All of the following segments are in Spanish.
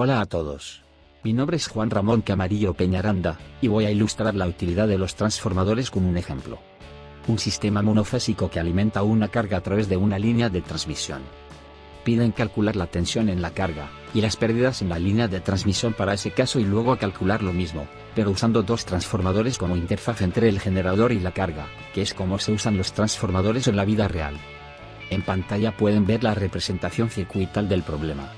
Hola a todos. Mi nombre es Juan Ramón Camarillo Peñaranda, y voy a ilustrar la utilidad de los transformadores con un ejemplo. Un sistema monofásico que alimenta una carga a través de una línea de transmisión. Piden calcular la tensión en la carga, y las pérdidas en la línea de transmisión para ese caso y luego calcular lo mismo, pero usando dos transformadores como interfaz entre el generador y la carga, que es como se usan los transformadores en la vida real. En pantalla pueden ver la representación circuital del problema.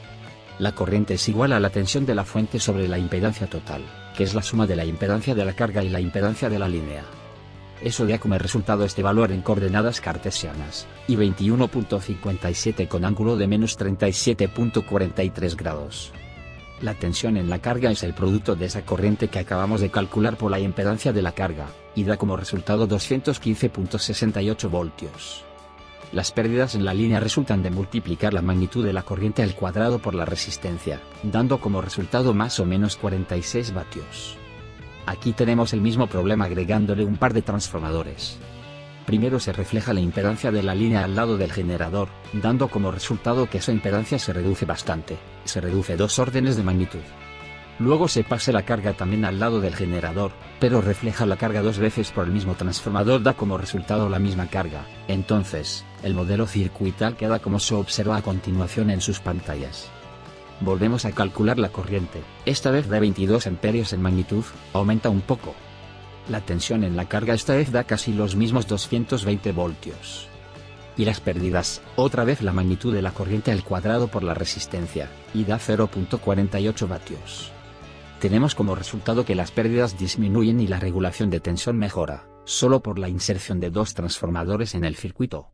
La corriente es igual a la tensión de la fuente sobre la impedancia total, que es la suma de la impedancia de la carga y la impedancia de la línea. Eso da como resultado este valor en coordenadas cartesianas, y 21.57 con ángulo de menos 37.43 grados. La tensión en la carga es el producto de esa corriente que acabamos de calcular por la impedancia de la carga, y da como resultado 215.68 voltios. Las pérdidas en la línea resultan de multiplicar la magnitud de la corriente al cuadrado por la resistencia, dando como resultado más o menos 46 vatios. Aquí tenemos el mismo problema agregándole un par de transformadores. Primero se refleja la impedancia de la línea al lado del generador, dando como resultado que esa impedancia se reduce bastante, se reduce dos órdenes de magnitud. Luego se pase la carga también al lado del generador, pero refleja la carga dos veces por el mismo transformador da como resultado la misma carga. Entonces, el modelo circuital queda como se observa a continuación en sus pantallas. Volvemos a calcular la corriente, esta vez da 22 amperios en magnitud, aumenta un poco. La tensión en la carga esta vez da casi los mismos 220 voltios. Y las pérdidas, otra vez la magnitud de la corriente al cuadrado por la resistencia, y da 0.48 vatios tenemos como resultado que las pérdidas disminuyen y la regulación de tensión mejora, solo por la inserción de dos transformadores en el circuito.